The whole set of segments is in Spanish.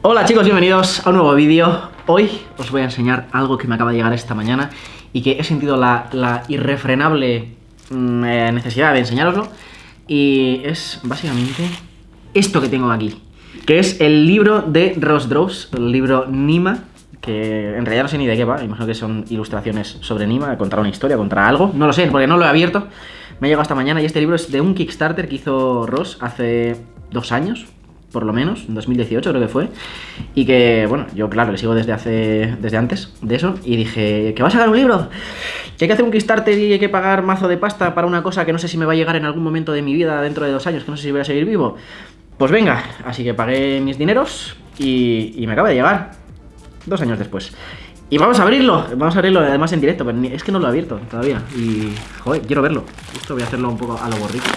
Hola chicos, bienvenidos a un nuevo vídeo. Hoy os voy a enseñar algo que me acaba de llegar esta mañana y que he sentido la, irrefrenable mm, eh, necesidad de enseñaroslo. Y es básicamente esto que tengo aquí, que es el libro de Ross Drows, el libro Nima, que en realidad no sé ni de qué va, imagino que son ilustraciones sobre Nima, contra una historia, contra algo, no lo sé, porque no lo he abierto. Me ha llegado esta mañana y este libro es de un Kickstarter que hizo Ross hace dos años, por lo menos, en 2018 creo que fue, y que, bueno, yo claro, le sigo desde hace, desde antes de eso, y dije, que va a sacar un libro, que hay que hacer un Kickstarter y hay que pagar mazo de pasta para una cosa que no sé si me va a llegar en algún momento de mi vida dentro de dos años, que no sé si voy a seguir vivo. Pues venga, así que pagué mis dineros y, y me acaba de llegar, dos años después. Y vamos a abrirlo, vamos a abrirlo además en directo, pero es que no lo he abierto todavía. Y, joder, quiero verlo. Esto voy a hacerlo un poco a lo borrito.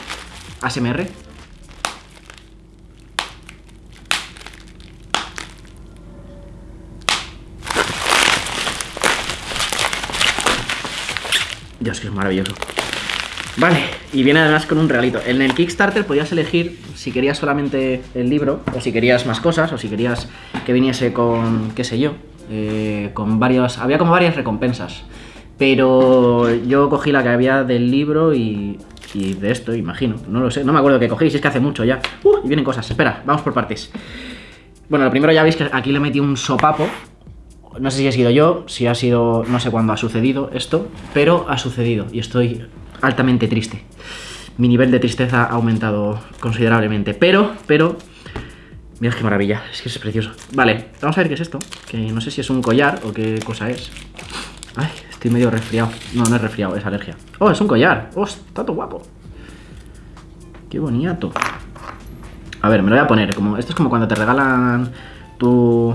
ASMR. Maravilloso. Vale, y viene además con un regalito. En el Kickstarter podías elegir si querías solamente el libro, o si querías más cosas, o si querías que viniese con, qué sé yo, eh, con varios... Había como varias recompensas. Pero yo cogí la que había del libro y, y de esto, imagino. No lo sé, no me acuerdo qué cogí, si es que hace mucho ya. Uh, y vienen cosas. Espera, vamos por partes. Bueno, lo primero ya veis que aquí le metí un sopapo no sé si ha sido yo, si ha sido, no sé cuándo ha sucedido esto, pero ha sucedido y estoy altamente triste. Mi nivel de tristeza ha aumentado considerablemente, pero, pero, mira qué maravilla, es que es precioso. Vale, vamos a ver qué es esto, que no sé si es un collar o qué cosa es. Ay, estoy medio resfriado. No, no es resfriado, es alergia. Oh, es un collar. Oh, está todo guapo. Qué bonito. A ver, me lo voy a poner. Como, esto es como cuando te regalan tu,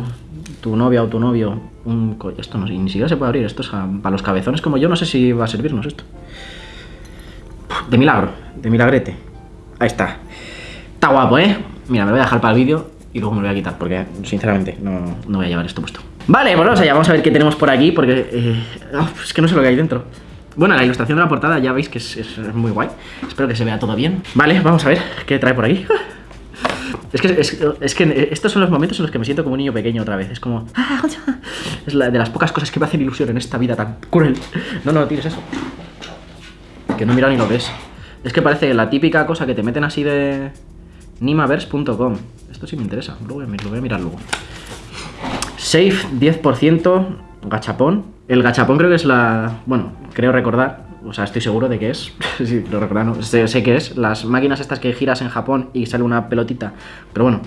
tu novia o tu novio un Esto no, ni siquiera se puede abrir, esto es para los cabezones como yo, no sé si va a servirnos esto. De milagro, de milagrete. Ahí está. Está guapo, ¿eh? Mira, me lo voy a dejar para el vídeo y luego me lo voy a quitar porque, sinceramente, no, no voy a llevar esto puesto. Vale, bueno, vamos allá, vamos a ver qué tenemos por aquí porque... Eh, oh, es que no sé lo que hay dentro. Bueno, la ilustración de la portada ya veis que es, es muy guay. Espero que se vea todo bien. Vale, vamos a ver qué trae por aquí. Es que, es, que estos son los momentos en los que me siento como un niño pequeño otra vez. Es como... Ah, es la, de las pocas cosas que me hacen ilusión en esta vida tan cruel. No, no, tires eso. Que no mira ni lo ves. Es que parece la típica cosa que te meten así de... Nimaverse.com. Esto sí me interesa. Lo voy, a, lo voy a mirar luego. Safe 10%. Gachapón. El gachapón creo que es la... Bueno, creo recordar o sea, estoy seguro de que es, sí, lo recuerdo, sé, que es, las máquinas estas que giras en Japón y sale una pelotita, pero bueno,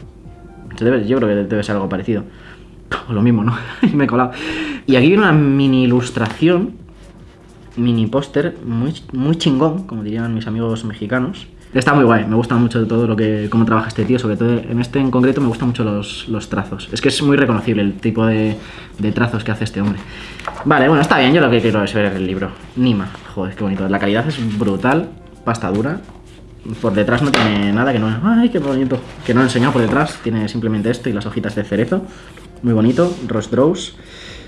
yo creo que debe ser algo parecido, o lo mismo, ¿no? me he colado. Y aquí viene una mini ilustración, mini póster, muy, muy chingón, como dirían mis amigos mexicanos, Está muy guay, me gusta mucho todo lo que cómo trabaja este tío, sobre todo en este en concreto me gustan mucho los, los trazos. Es que es muy reconocible el tipo de, de, trazos que hace este hombre. Vale, bueno, está bien, yo lo que quiero es ver el libro. Nima, joder, qué bonito. La calidad es brutal, pasta dura. Por detrás no tiene nada que no... ¡Ay, qué bonito! Que no he enseñado por detrás, tiene simplemente esto y las hojitas de cerezo. Muy bonito, Ross Draws.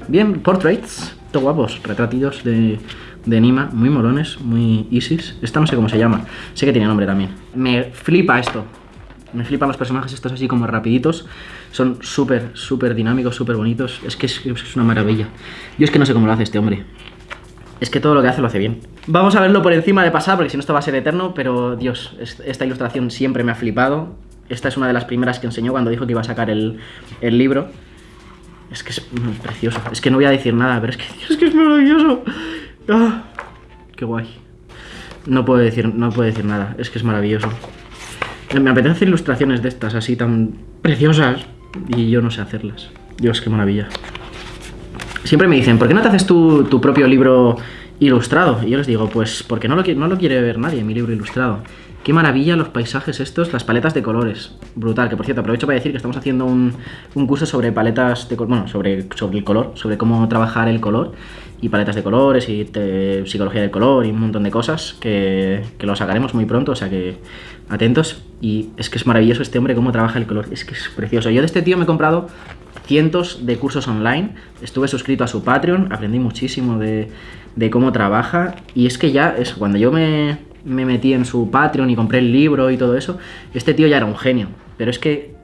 Bien, portraits, todo guapos, retratidos de de Nima, muy molones, muy Isis. Esta no sé cómo se llama, sé que tiene nombre también. Me flipa esto, me flipan los personajes estos así como rapiditos. Son súper, súper dinámicos, súper bonitos. Es que es, una maravilla. Yo es que no sé cómo lo hace este hombre. Es que todo lo que hace lo hace bien. Vamos a verlo por encima de pasar, porque si no esto va a ser eterno, pero Dios, esta ilustración siempre me ha flipado. Esta es una de las primeras que enseñó cuando dijo que iba a sacar el, el libro. Es que es precioso. Es que no voy a decir nada, pero es que, es que es maravilloso. ¡Ah! ¡Qué guay! No puedo, decir, no puedo decir nada, es que es maravilloso. Me apetece ilustraciones de estas, así tan preciosas, y yo no sé hacerlas. Dios, qué maravilla. Siempre me dicen, ¿por qué no te haces tu, tu propio libro ilustrado? Y yo les digo, pues porque no lo, no lo quiere ver nadie, mi libro ilustrado. Qué maravilla los paisajes estos, las paletas de colores. Brutal, que por cierto, aprovecho para decir que estamos haciendo un, curso sobre paletas de bueno, sobre, sobre el color, sobre cómo trabajar el color y paletas de colores y psicología del color y un montón de cosas que, que lo sacaremos muy pronto, o sea que atentos. Y es que es maravilloso este hombre cómo trabaja el color, es que es precioso. Yo de este tío me he comprado cientos de cursos online, estuve suscrito a su Patreon, aprendí muchísimo de, de cómo trabaja y es que ya, es cuando yo me me metí en su Patreon y compré el libro y todo eso, este tío ya era un genio. Pero es que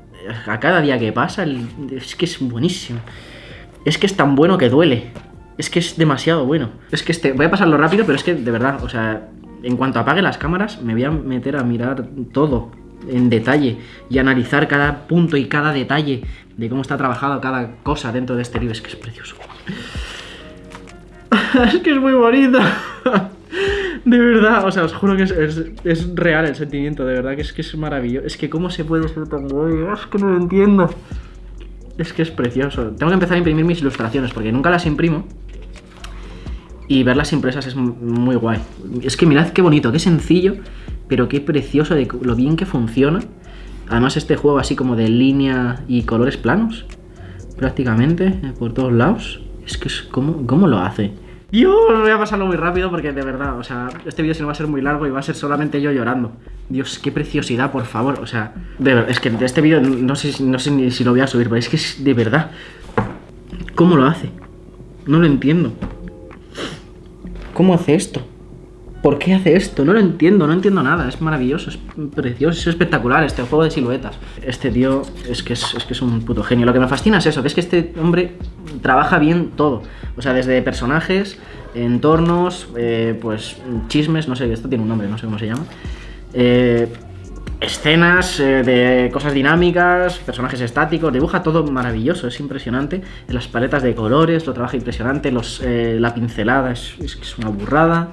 a cada día que pasa, es que es buenísimo. Es que es tan bueno que duele. Es que es demasiado bueno. Es que este, voy a pasarlo rápido, pero es que de verdad, o sea, en cuanto apague las cámaras, me voy a meter a mirar todo en detalle y analizar cada punto y cada detalle de cómo está trabajado cada cosa dentro de este libro. Es que es precioso. es que es muy bonito. De verdad, o sea, os juro que es, real el sentimiento, de verdad, que es que es maravilloso. Es que cómo se puede ser tan bueno, es que no lo entiendo. Es que es precioso. Tengo que empezar a imprimir mis ilustraciones porque nunca las imprimo. Y verlas impresas es muy guay. Es que mirad qué bonito, qué sencillo, pero qué precioso de lo bien que funciona. Además este juego así como de línea y colores planos, prácticamente, eh, por todos lados. Es que es como, ¿cómo lo hace? Dios, voy a pasarlo muy rápido porque de verdad, o sea, este vídeo si no va a ser muy largo y va a ser solamente yo llorando. Dios, qué preciosidad, por favor, o sea, es que este vídeo no sé, no sé ni si lo voy a subir, pero es que es de verdad. ¿Cómo lo hace? No lo entiendo. ¿Cómo hace esto? ¿Por qué hace esto? No lo entiendo, no entiendo nada. Es maravilloso, es precioso, es espectacular este juego de siluetas. Este tío es que es, que es un puto genio. Lo que me fascina es eso, que es que este hombre trabaja bien todo. O sea, desde personajes, entornos, eh, pues chismes, no sé, esto tiene un nombre, no sé cómo se llama. Eh, escenas eh, de cosas dinámicas, personajes estáticos, dibuja todo maravilloso, es impresionante. Las paletas de colores lo trabaja impresionante, los, la pincelada es, es, es una burrada.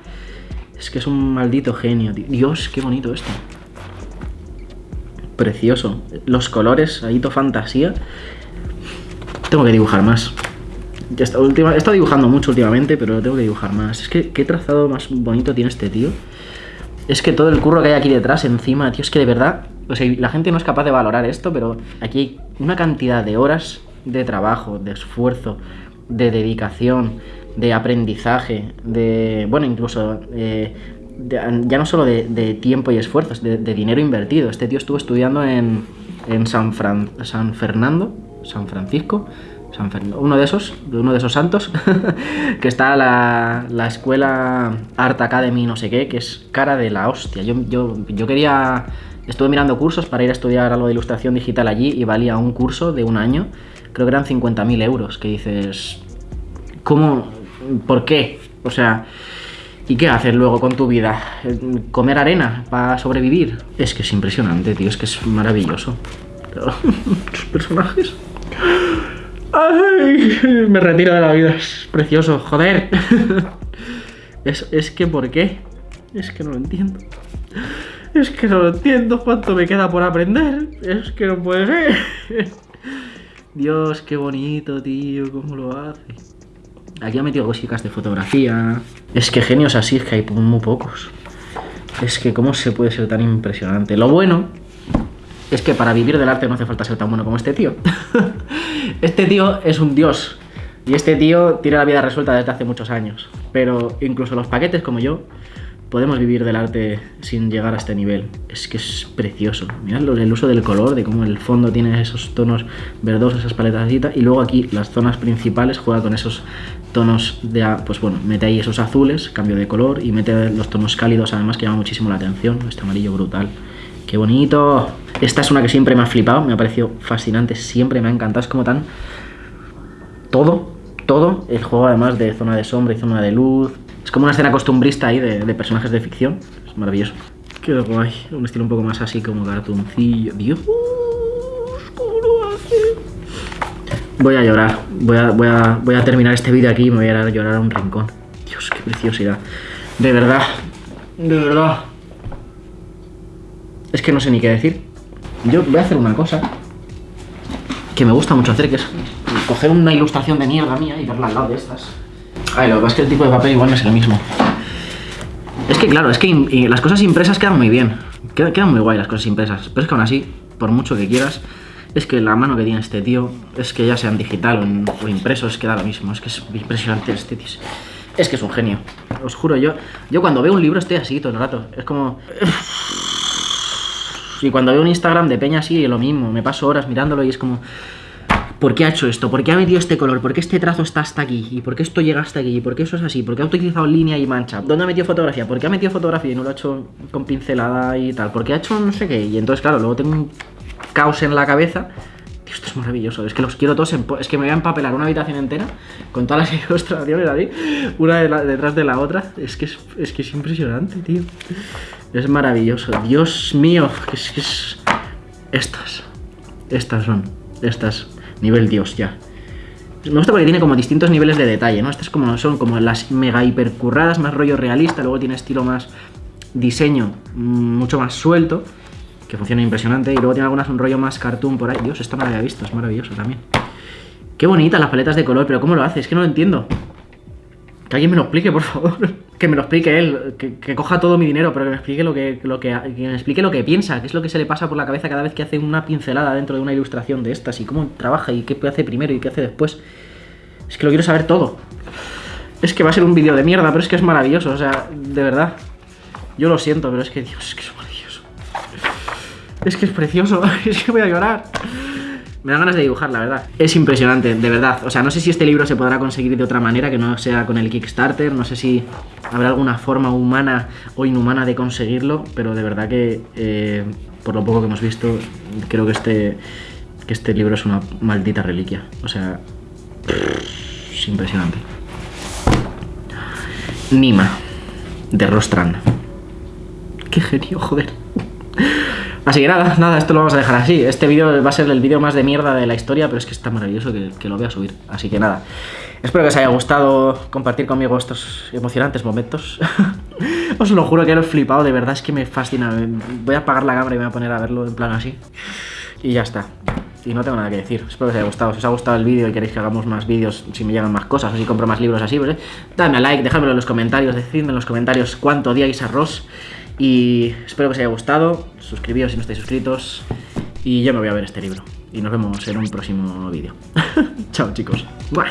Es que es un maldito genio. Dios, qué bonito esto. Precioso. Los colores, ahí to fantasía. Tengo que dibujar más. Ya está, última, he estado dibujando mucho últimamente, pero tengo que dibujar más. Es que qué trazado más bonito tiene este tío. Es que todo el curro que hay aquí detrás, encima, tío, es que de verdad... O sea, la gente no es capaz de valorar esto, pero aquí hay una cantidad de horas de trabajo, de esfuerzo, de dedicación, de aprendizaje, de, bueno, incluso eh, ya no solo de, tiempo y esfuerzos, de, dinero invertido. Este tío estuvo estudiando en, en San, San Fernando, San Francisco, San Fernando, uno de esos, uno de esos santos, que está la, la, escuela Art Academy no sé qué, que es cara de la hostia. Yo, yo, yo quería, estuve mirando cursos para ir a estudiar algo de ilustración digital allí y valía un curso de un año, creo que eran 50.000 euros, que dices, ¿cómo, ¿Por qué? O sea, ¿y qué haces luego con tu vida? ¿Comer arena para sobrevivir? Es que es impresionante, tío, es que es maravilloso. Tus personajes... Ay, me retiro de la vida, es precioso, joder. Es, es que, ¿por qué? Es que no lo entiendo. Es que no lo entiendo cuánto me queda por aprender. Es que no puede ser. Dios, qué bonito, tío, cómo lo hace. Aquí ha metido cositas de fotografía. Es que genios así es que hay muy pocos. Es que cómo se puede ser tan impresionante. Lo bueno es que para vivir del arte no hace falta ser tan bueno como este tío. este tío es un dios. Y este tío tiene la vida resuelta desde hace muchos años. Pero incluso los paquetes como yo podemos vivir del arte sin llegar a este nivel. Es que es precioso. Mirad el uso del color, de cómo el fondo tiene esos tonos verdosos, esas paletas y luego aquí las zonas principales juega con esos tonos de, pues bueno, mete ahí esos azules, cambio de color y mete los tonos cálidos además que llama muchísimo la atención. Este amarillo brutal. ¡Qué bonito! Esta es una que siempre me ha flipado, me ha parecido fascinante, siempre me ha encantado. Es como tan... Todo, todo. El juego además de zona de sombra y zona de luz, es como una escena costumbrista ahí de, personajes de ficción. Es maravilloso. Qué guay. Un estilo un poco más así como cartoncillo. Dios, Voy a llorar. Voy a, voy a, voy a terminar este vídeo aquí y me voy a llorar a un rincón. Dios, qué preciosidad. De verdad. De verdad. Es que no sé ni qué decir. Yo voy a hacer una cosa que me gusta mucho hacer, que es coger una ilustración de mierda mía y verla al lado de estas. Ay, lo que pasa es que el tipo de papel igual no es el mismo. Es que claro, es que las cosas impresas quedan muy bien. Quedan, muy guay las cosas impresas. Pero es que aún así, por mucho que quieras, es que la mano que tiene este tío, es que ya sean digital o, impresos, queda lo mismo. Es que es impresionante este tío. Es que es un genio. Os juro, yo, yo cuando veo un libro estoy así todo el rato. Es como... Y cuando veo un Instagram de Peña así, lo mismo. Me paso horas mirándolo y es como... ¿Por qué ha hecho esto? ¿Por qué ha metido este color? ¿Por qué este trazo está hasta aquí? ¿Y por qué esto llega hasta aquí? ¿Y por qué eso es así? ¿Por qué ha utilizado línea y mancha? ¿Dónde ha metido fotografía? ¿Por qué ha metido fotografía y no lo ha hecho con pincelada y tal? ¿Por qué ha hecho no sé qué? Y entonces, claro, luego tengo un caos en la cabeza. Tío, esto es maravilloso. Es que los quiero todos en... Es que me voy a empapelar una habitación entera con todas las ilustraciones ahí, una detrás de la otra. Es que es, es que es impresionante, tío. Es maravilloso. Dios mío, que es que es... Estas. Estas son. Estas. Nivel Dios, ya. Me gusta porque tiene como distintos niveles de detalle, ¿no? Estas como, son como las mega hipercurradas, más rollo realista, luego tiene estilo más diseño mm, mucho más suelto, funciona impresionante, y luego tiene algunas un rollo más cartoon por ahí. Dios, esta no la había visto, es maravilloso también. Qué bonita las paletas de color, pero ¿cómo lo hace? Es que no lo entiendo. Que alguien me lo explique, por favor. que me lo explique él, que, coja todo mi dinero, pero que me explique lo que, lo que, me explique lo que piensa, qué es lo que se le pasa por la cabeza cada vez que hace una pincelada dentro de una ilustración de estas, y cómo trabaja, y qué hace primero y qué hace después. Es que lo quiero saber todo. Es que va a ser un vídeo de mierda, pero es que es maravilloso, o sea, de verdad. Yo lo siento, pero es que, Dios, es que es. Es que es precioso, es que voy a llorar. Me da ganas de dibujar, la verdad. Es impresionante, de verdad. O sea, no sé si este libro se podrá conseguir de otra manera que no sea con el Kickstarter. No sé si habrá alguna forma humana o inhumana de conseguirlo. Pero de verdad que, eh, por lo poco que hemos visto, creo que este, que este libro es una maldita reliquia. O sea, es impresionante. Nima, de Rostran. Qué genio, joder. Así que nada, nada, esto lo vamos a dejar así. Este vídeo va a ser el vídeo más de mierda de la historia, pero es que está maravilloso que, lo voy a subir. Así que nada, espero que os haya gustado compartir conmigo estos emocionantes momentos. os lo juro que lo he flipado, de verdad es que me fascina. Voy a apagar la cámara y me voy a poner a verlo en plan así. Y ya está. Y no tengo nada que decir. Espero que os haya gustado. Si os ha gustado el vídeo y queréis que hagamos más vídeos, si me llegan más cosas o si compro más libros así, pues eh, dadme like, dejadmelo en los comentarios, decidme en los comentarios cuánto odiáis a Ross. Y espero que os haya gustado, suscribíos si no estáis suscritos y yo me voy a ver este libro. Y nos vemos en un próximo vídeo. Chao chicos. Buah.